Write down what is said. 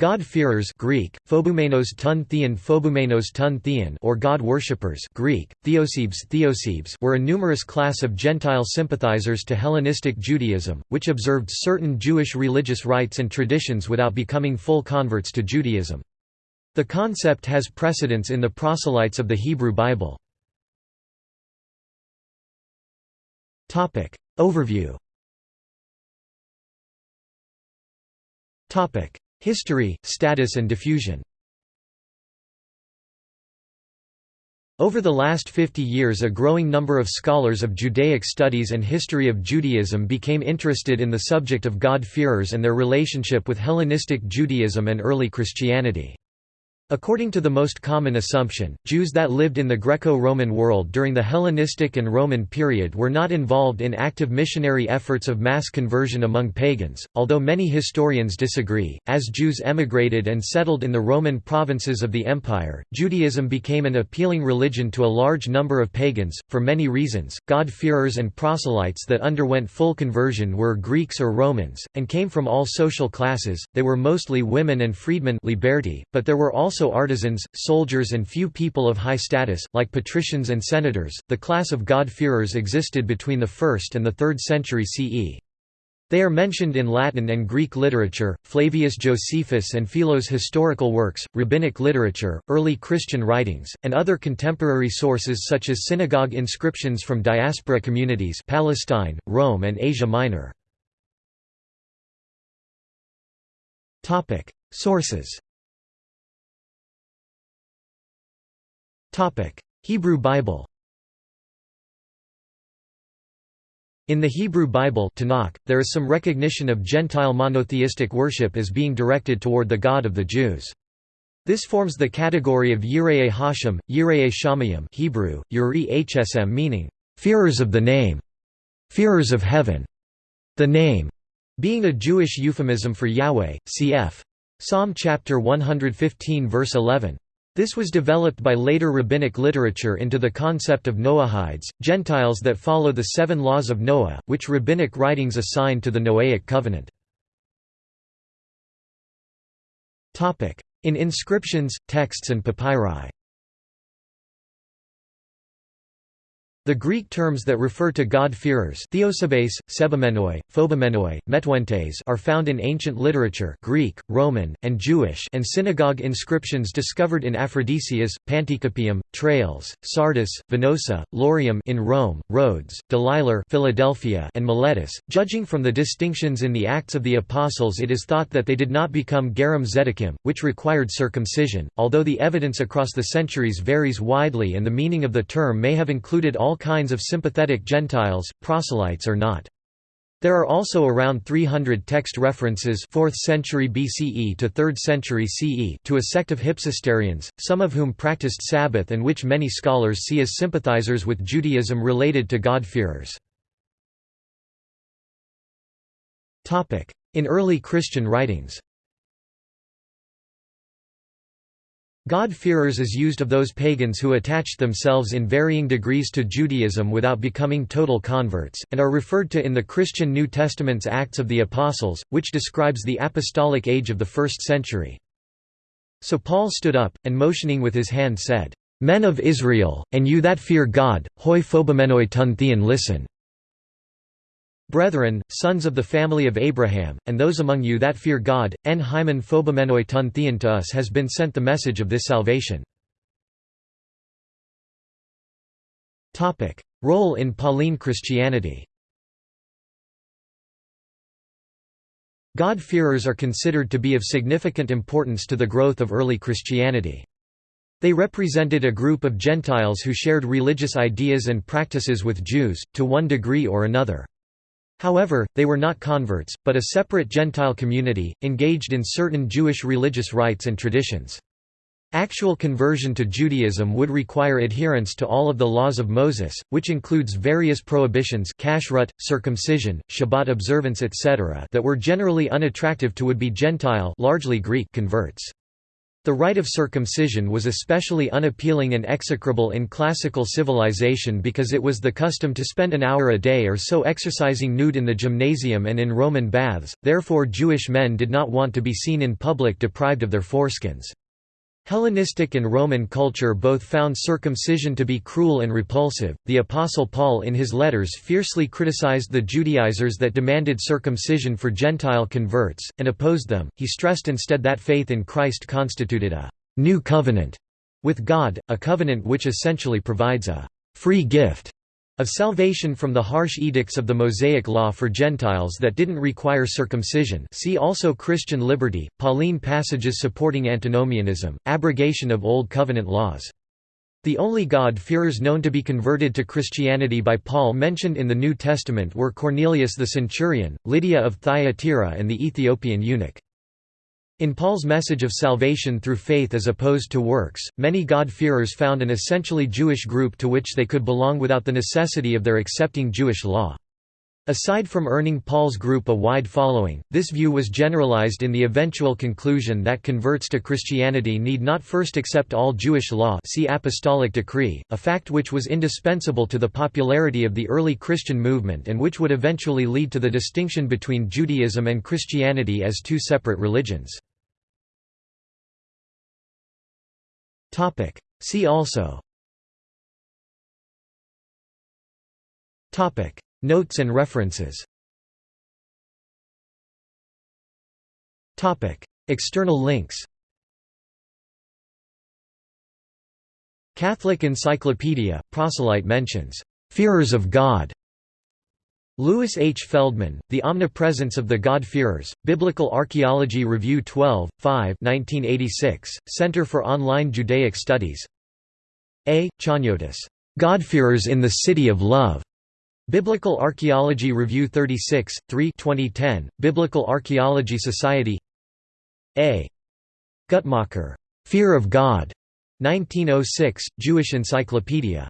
God-fearers Greek, phobumenos ton theon phobumenos ton theon or God-worshippers Greek, theosebes theosebes were a numerous class of Gentile sympathizers to Hellenistic Judaism, which observed certain Jewish religious rites and traditions without becoming full converts to Judaism. The concept has precedence in the proselytes of the Hebrew Bible. Overview History, status and diffusion Over the last 50 years a growing number of scholars of Judaic studies and history of Judaism became interested in the subject of God-fearers and their relationship with Hellenistic Judaism and early Christianity. According to the most common assumption, Jews that lived in the Greco-Roman world during the Hellenistic and Roman period were not involved in active missionary efforts of mass conversion among pagans, although many historians disagree. As Jews emigrated and settled in the Roman provinces of the empire, Judaism became an appealing religion to a large number of pagans, for many reasons. God-fearers and proselytes that underwent full conversion were Greeks or Romans, and came from all social classes, they were mostly women and freedmen liberti, but there were also also artisans, soldiers, and few people of high status, like patricians and senators. The class of God-fearers existed between the 1st and the 3rd century CE. They are mentioned in Latin and Greek literature, Flavius Josephus and Philo's historical works, rabbinic literature, early Christian writings, and other contemporary sources such as synagogue inscriptions from diaspora communities Palestine, Rome and Asia Minor. Sources Hebrew Bible In the Hebrew Bible Tanakh, there is some recognition of Gentile monotheistic worship as being directed toward the God of the Jews. This forms the category of Yirei Hashem, Yirei Shamayim Hebrew, Yuri Hsm meaning, "...fearers of the name", "...fearers of heaven", the name, being a Jewish euphemism for Yahweh, cf. Psalm chapter 115 verse 11. This was developed by later rabbinic literature into the concept of Noahides, Gentiles that follow the seven laws of Noah, which rabbinic writings assign to the Noahic covenant. In inscriptions, texts and papyri The Greek terms that refer to God-fearers Theosebes, Sebumenoi, Phobomenoi, Metuentes are found in ancient literature Greek, Roman, and Jewish and synagogue inscriptions discovered in Aphrodisias, Panticapaeum, Tralles, Sardis, Venosa, Laurium in Rome, Rhodes, Deliler Philadelphia, and Miletus. Judging from the distinctions in the Acts of the Apostles it is thought that they did not become Gerim Zedekim, which required circumcision, although the evidence across the centuries varies widely and the meaning of the term may have included all all kinds of sympathetic Gentiles, proselytes or not. There are also around 300 text references 4th century BCE to 3rd century CE to a sect of Hypsisterians, some of whom practiced Sabbath and which many scholars see as sympathizers with Judaism related to God-fearers. In early Christian writings God-fearers is used of those pagans who attached themselves in varying degrees to Judaism without becoming total converts, and are referred to in the Christian New Testament's Acts of the Apostles, which describes the apostolic age of the first century. So Paul stood up, and motioning with his hand said, "'Men of Israel, and you that fear God, hoi phobomenoi ton theon listen. Brethren, sons of the family of Abraham, and those among you that fear God, en hymen phobomenoi ton theon to us has been sent the message of this salvation. Role in Pauline Christianity God-fearers are considered to be of significant importance to the growth of early Christianity. They represented a group of Gentiles who shared religious ideas and practices with Jews, to one degree or another. However, they were not converts, but a separate Gentile community, engaged in certain Jewish religious rites and traditions. Actual conversion to Judaism would require adherence to all of the laws of Moses, which includes various prohibitions kashrut, circumcision, Shabbat observance etc. that were generally unattractive to would-be Gentile largely Greek converts. The rite of circumcision was especially unappealing and execrable in classical civilization because it was the custom to spend an hour a day or so exercising nude in the gymnasium and in Roman baths, therefore Jewish men did not want to be seen in public deprived of their foreskins. Hellenistic and Roman culture both found circumcision to be cruel and repulsive. The Apostle Paul, in his letters, fiercely criticized the Judaizers that demanded circumcision for Gentile converts, and opposed them. He stressed instead that faith in Christ constituted a new covenant with God, a covenant which essentially provides a free gift of salvation from the harsh edicts of the Mosaic Law for Gentiles that didn't require circumcision see also Christian liberty, Pauline passages supporting antinomianism, abrogation of Old Covenant laws. The only God-fearers known to be converted to Christianity by Paul mentioned in the New Testament were Cornelius the centurion, Lydia of Thyatira and the Ethiopian eunuch. In Paul's message of salvation through faith as opposed to works, many God-fearers found an essentially Jewish group to which they could belong without the necessity of their accepting Jewish law. Aside from earning Paul's group a wide following, this view was generalized in the eventual conclusion that converts to Christianity need not first accept all Jewish law see Apostolic Decree, a fact which was indispensable to the popularity of the early Christian movement and which would eventually lead to the distinction between Judaism and Christianity as two separate religions. See also Notes and references. External links. Catholic Encyclopedia, proselyte mentions, "'Fearers of God' Louis H. Feldman, The Omnipresence of the God-Fearers, Biblical Archaeology Review 12, 5 1986, Center for Online Judaic Studies. A. Chaniotis, "'God-Fearers in the City of Love' Biblical Archaeology Review 36, 3 2010, Biblical Archaeology Society A. Guttmacher, "'Fear of God' 1906, Jewish Encyclopedia